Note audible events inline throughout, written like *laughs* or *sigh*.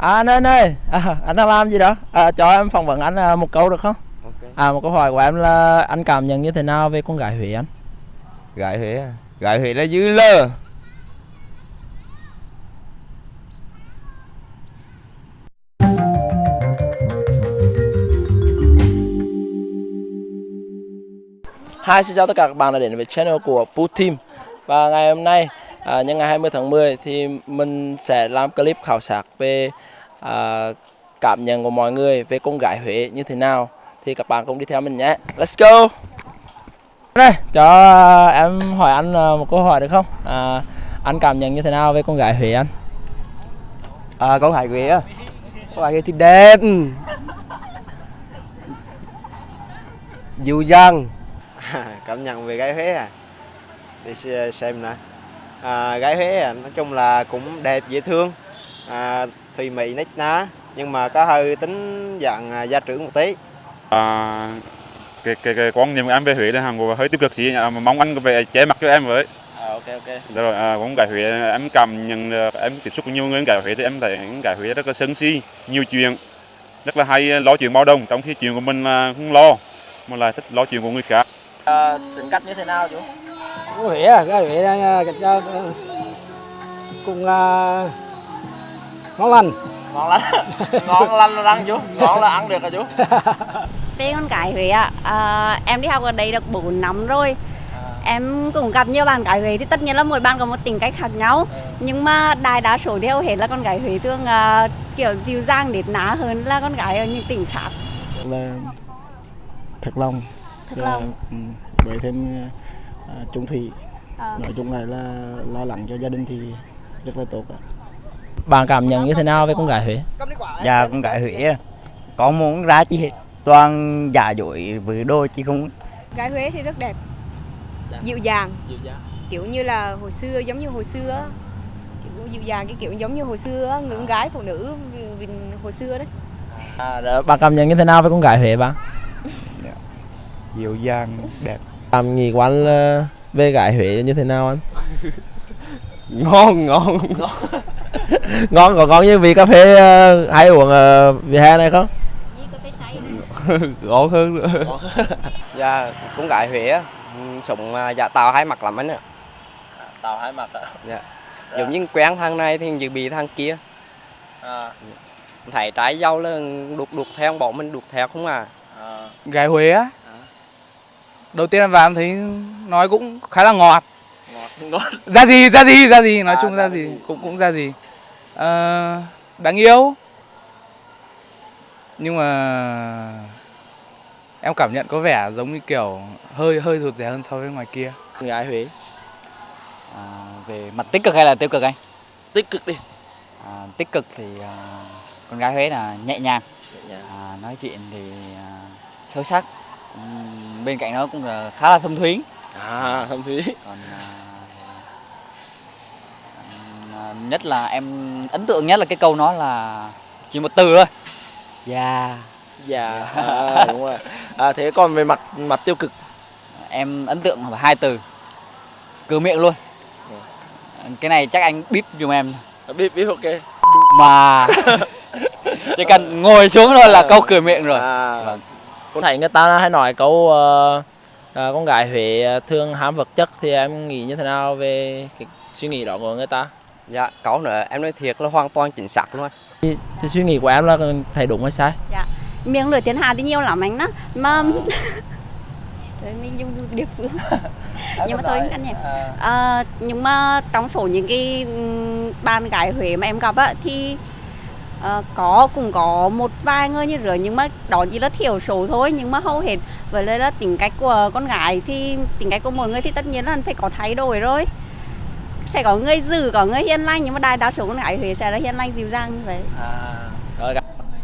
À anh anh ơi, à, anh đang làm gì đó? À, cho em phỏng vấn anh à, một câu được không? Ok. À một câu hỏi của em là anh cảm nhận như thế nào về con gái Huế anh? Gái Huế à? Gái Huế là dư lơ. Hi, xin chào tất cả các bạn đã đến với channel của Team Và ngày hôm nay, à, nhân ngày 20 tháng 10 thì mình sẽ làm clip khảo sát về à, cảm nhận của mọi người về con gái Huế như thế nào. Thì các bạn cùng đi theo mình nhé. Let's go! Đây, cho em hỏi anh à, một câu hỏi được không? À, anh cảm nhận như thế nào về con gái Huế anh? À, con Hải Huế á? Con Hải Huế thì đẹp. Dịu dàng. *laughs* Cảm nhận về gái Huế à? Để xem nè à, gái Huế à, nói chung là cũng đẹp dễ thương. À, thùy mị nít ná nhưng mà có hơi tính dạng à, gia trưởng một tí. À, cái, cái, cái quan niệm của em về Huế là hàng hơi tiêu cực gì à, mà mong anh về che mặt cho em với. À, ok ok. Được rồi à, con gái Huế em cảm nhận em tiếp xúc với nhiều người gái Huế thì em thấy gái Huế rất là sân si nhiều chuyện rất là hay lo chuyện bao đồng. Trong khi chuyện của mình là không lo mà lại thích lo chuyện của người khác. À, Tính cách như thế nào chú? À, cái Huế là cái cho cũng à, ngon lành. Ngon lành. Ngon lành là ăn chú. Ngon là ăn được hả chú? *laughs* Về con gái Huế ạ, à, em đi học ở đây được 4 năm rồi. Em cũng gặp nhiều bạn gái Huế thì tất nhiên là mỗi bạn có một tính cách khác nhau. Nhưng mà đại đa số hầu hết là con gái Huế thường à, kiểu dịu dàng nết ná hơn là con gái ở những tỉnh khác. Là thật lòng Thật lòng. ừ, với thêm à, trung thủy. À, nói chung là là lo lắng cho gia đình thì rất là tốt ạ. Bạn cảm nhận như thế nào về con gái Huế? Dạ con gái Huế có muốn ra chi hết toàn giả dối với đôi chứ không. Gái Huế thì rất đẹp, Đẹp. dịu dàng, Dịu dàng. Kiểu như là hồi xưa giống như hồi xưa kiểu dịu dàng cái kiểu giống như hồi xưa người con gái phụ nữ hồi xưa đấy. à, Bạn cảm nhận như thế nào về con gái Huế bạn? dịu dàng đẹp Nghĩ của anh là về gái Huế như thế nào anh? *laughs* Ngon, ngon. *laughs* Ngon có ngon như vị cà phê ờ, hay uống ở vỉa hè này không? *laughs* Ngon hơn nữa. Dạ, con gái Huế á. Ừ, Sống à, giả tạo hai mặt lắm anh ạ. Tàu hai mặt ạ. Giống như quen thằng này thì dự bị thằng kia. À, Thấy trái dâu là đục đục theo bọn mình đục theo không à? À, Gái Huế á Đầu tiên em vào em thấy nói cũng khá là ngọt. Ngọt ngọt. Ra gì, ra gì, ra gì Nói À, chung ra gì, cũng cũng ra gì Ờ, Đáng yêu. Nhưng mà Em cảm nhận có vẻ giống như kiểu Hơi hơi rụt rè hơn so với ngoài kia. Con gái Huế? À, về mặt tích cực hay là tiêu cực anh? tích cực đi. À, tích cực thì à, con gái Huế là nhẹ nhàng, Dạ. à, nói chuyện thì à, sâu sắc. Bên cạnh đó cũng là khá là thâm thúy. à thâm thúy Còn à, à, nhất là em ấn tượng nhất là cái câu nói là chỉ một từ thôi. Dạ. dạ à, đúng rồi à, thế còn về mặt mặt tiêu cực Em ấn tượng là hai từ. Cửa miệng luôn. Cái này chắc anh bíp giùm em. biết biết ok Mà *laughs* chỉ cần ngồi xuống thôi là câu cửa miệng rồi. à, Vâng. Con thấy người ta hay nói câu ờ, à, con gái Huế thường ham vật chất thì em nghĩ như thế nào về cái suy nghĩ đó của người ta? Dạ, câu nữa. Em nói thiệt là hoàn toàn chính xác luôn. Thì, thì suy nghĩ của em là thấy đúng hay sai? Miệng lưỡi thiên hạ thì nhiều lắm anh đó. Mà *laughs* Đấy, mình dùng địa phương. *laughs* Nhưng mà thôi anh nhỉ. Ờ, nhưng mà trong số những cái bạn gái Huế mà em gặp á thì ờ, có cũng có một vài người như rửa nhưng mà đó chỉ là thiểu số thôi nhưng mà hầu hết với lại là tính cách của con gái thì tính cách của mỗi người thì tất nhiên là phải có thay đổi rồi. Sẽ có người dữ có người hiền lành nhưng mà đại đa số con gái Huế sẽ là hiền lành dịu dàng như vậy. À, rồi.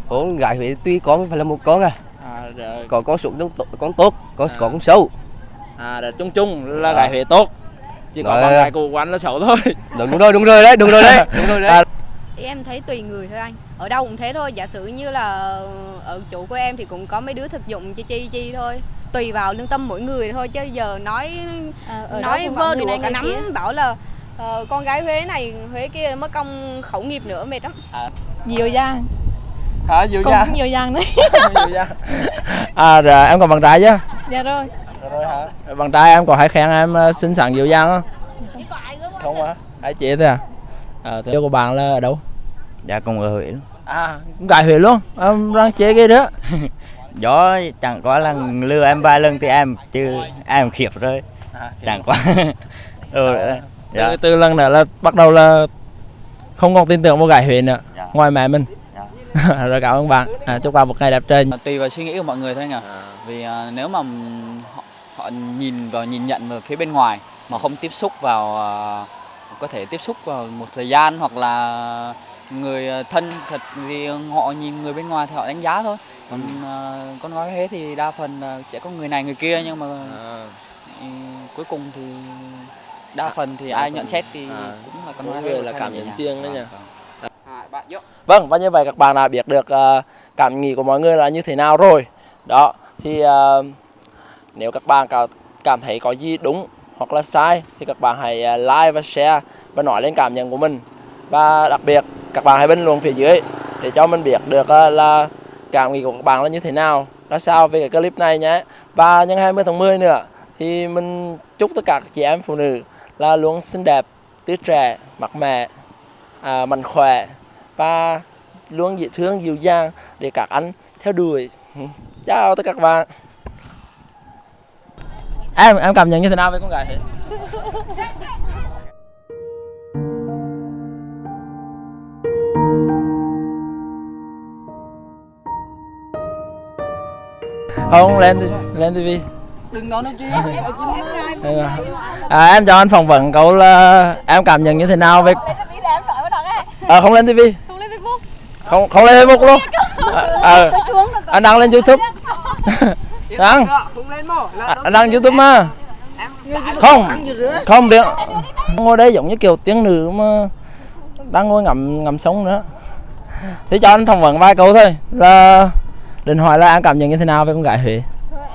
Con gái Huế tuy con không phải là một con à à, rồi. Có con xuống con, con tốt, có, À. có con xấu. À rồi chung chung là À. gái Huế tốt chỉ có con gái của anh là xấu thôi. Đúng rồi, đúng rồi đấy, đúng rồi đấy, *laughs* đúng rồi đấy. À, Thì em thấy tùy người thôi anh. Ở đâu cũng thế thôi, giả sử như là ở chỗ của em thì cũng có mấy đứa thực dụng chi chi chi thôi. Tùy vào lương tâm mỗi người thôi chứ giờ nói nói vơ đùa cả nắm bảo là ờ, con gái Huế này Huế kia mất công khẩu nghiệp nữa mệt lắm. Dịu dàng hả? Dịu cũng dàng dịu dàng đấy à rồi em còn bạn trai chứ? Dạ rồi. Rồi hả? Bạn trai em có hay khen em ờ, xinh xắn dịu dàng không không á hai chị thôi à? Ờ thế của bạn là ở đâu dạ cùng ở Huế luôn. à cũng gái Huế luôn? Em đang chế cái đó. *laughs* Gió chẳng qua là lừa em vài lần thì em chứ em khiếp rồi. Chẳng qua rồi đấy. dạ. từ, từ lần nữa là bắt đầu là không còn tin tưởng vào gái Huế nữa ngoài mẹ mình. *laughs* Rồi cảm ơn bạn. À, chúc bạn một ngày đẹp trời. Tùy vào suy nghĩ của mọi người thôi anh ạ. Vì à, nếu mà họ, họ nhìn vào nhìn nhận vào phía bên ngoài mà không tiếp xúc vào à, có thể tiếp xúc vào một thời gian hoặc là người à, thân thật vì họ nhìn người bên ngoài thì họ đánh giá thôi. Còn à, con gái Huế thì đa phần là sẽ có người này người kia nhưng mà ừ, cuối cùng thì đa phần thì đa ai phần- nhận xét thì à, cũng là con gái người Huế là cảm nhận riêng đấy nhỉ? Vâng. Vâng, và như vậy các bạn đã biết được ờ, cảm nghĩ của mọi người là như thế nào rồi. Đó, thì ờ, nếu các bạn cảm, thấy có gì đúng hoặc là sai thì các bạn hãy ờ, like và share và nói lên cảm nhận của mình. Và đặc biệt các bạn hãy bình luận phía dưới để cho mình biết được ờ, là cảm nghĩ của các bạn là như thế nào, ra sao về cái clip này nhé. Và nhân 20 tháng 10 nữa thì mình chúc tất cả các chị em phụ nữ là luôn xinh đẹp, tươi trẻ, mặt mẹ, à, mạnh khỏe và luôn dễ thương dịu dàng để các anh theo đuổi. Chào tất cả các bạn. Em em cảm nhận như thế nào với con gái *laughs* không lên đi- lên tivi đừng nói nó chi à, em cho anh phỏng vấn cậu là em cảm nhận như thế nào về à, không lên tivi không không lên facebook luôn. À, à, anh đăng lên youtube. *laughs* Đăng. À, anh đăng youtube mà. không không biết. Ngồi đây giống như kiểu tiếng nữ mà đang ngồi ngắm ngắm sống nữa. Thì cho anh phỏng vấn vài câu thôi. Là định hỏi là em cảm nhận như thế nào về con gái Huế?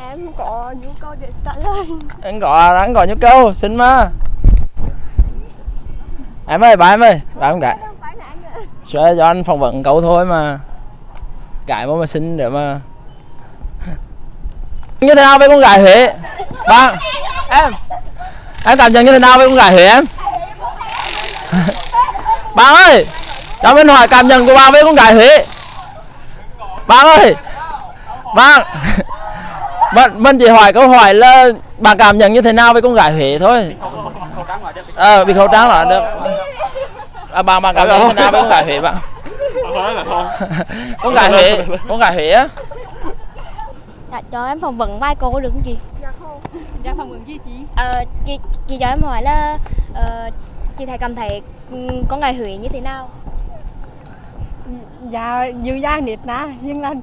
Em có nhu cầu để trả lời. Anh có anh có nhu cầu xin mà. Em ơi bà em ơi bà em gái. Sẽ cho anh phỏng vấn cậu thôi mà. Gái mà mà xin để mà. Như thế nào với con gái Huế? Ba em em cảm nhận như thế nào với con gái Huế em? Bà ơi cho mình hỏi cảm nhận của bà với con gái Huế. Bà ơi vâng. Mình, mình chỉ hỏi câu hỏi là bà cảm nhận như thế nào với con gái Huế thôi? Ờ bị khẩu trang là được. À, bà bà cảm nhận như thế nào với con gái Huế bạn con gái Huế con gái Huế á? Dạ, cho em phỏng vấn vài câu được không chị? dạ không. Dạ phỏng vấn gì chị? Ờ, chị, chị cho em hỏi là ờ, chị thấy cảm thấy ừm, con gái Huế như thế nào? dạ dịu dàng nết na nhưng là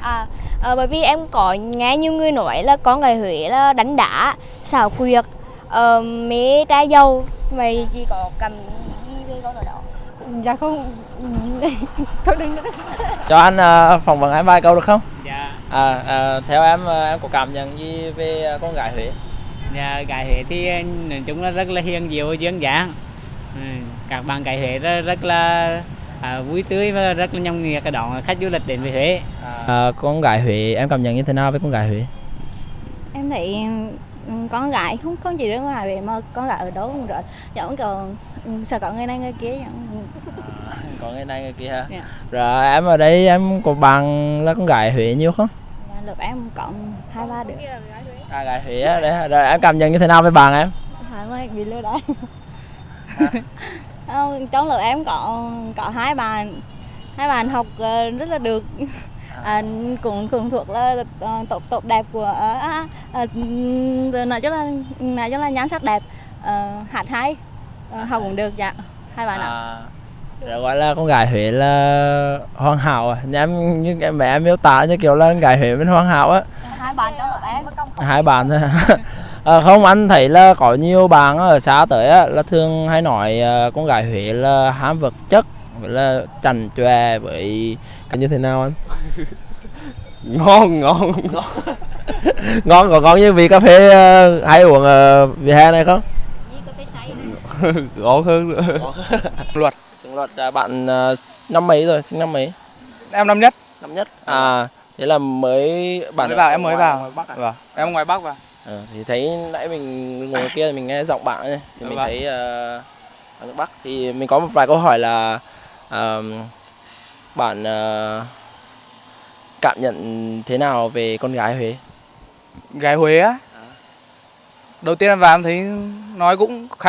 À, ờ, bởi vì em có nghe nhiều người nói là con gái Huế là đánh đá, xảo quyệt, ờ, mê trai dâu. Vậy chị có cảm gì về con ở đó? dạ không *laughs* thôi đừng nữa cho anh ờ, phỏng vấn em vài câu được không Dạ, à, à theo em em có cảm nhận gì về con gái Huế dạ gái Huế thì nói chung là rất là hiền diệu duyên dáng. Ừ, Các bạn gái Huế rất, rất là à, vui tươi và rất là nhông nhiệt cái đón khách du lịch đến với Huế. à, con gái Huế em cảm nhận như thế nào với con gái Huế? Em thấy ừ, con gái không không chỉ riêng ngoài vậy mà con gái ở đâu cũng rất giống kiểu ừ, sợ có người này người kia giống có ngày này ngày kia ha Dạ. rồi em ở đây em có bạn là con gái Huế nhiều không? Dạ, lớp em cộng hai ba đứa. À gái Huế đấy rồi em cảm nhận như thế nào với bạn em? Hai mươi bị lừa đảo. Không, *laughs* trong lớp em có có hai bạn. Hai bạn học ờ, rất là được. À, cũng cũng thuộc là ờ, top top đẹp của ờ, à, à, nói chung là nói chung là nhan sắc đẹp. Ờ, hát hay. Ờ, học cũng được dạ. Hai bạn ạ. À, rồi gọi là con gái Huế là hoàn hảo à. Em như em mẹ em miêu tả như kiểu là con gái Huế bên hoàn hảo á. Hai bạn trong lớp em. Hai bạn *laughs* à, không anh thấy là có nhiều bạn ở xã tới á là thường hay nói ờ, con gái Huế là ham vật chất với là chảnh chòe với cái như thế nào anh *laughs* ngon ngon *laughs* ngon còn ngon như vị cà phê ờ, hay uống ở vỉa hè này không *laughs* ngon hơn nữa luật Luật à, bạn à, năm mấy rồi, sinh năm mấy? Em năm nhất. Năm nhất. À, thế là mới bạn mới vào em mới ngoài- vào. ngoài Bắc à? Vâng, em ngoài Bắc vào. Ờ, thì thấy nãy mình ngồi kia mình nghe giọng bạn ấy, thì mình Vâng. thấy uh, nước Bắc thì mình có một vài câu hỏi là ờm, bạn ờ, cảm nhận thế nào về con gái Huế? Gái Huế á. Đầu tiên em vào em thấy nói cũng khá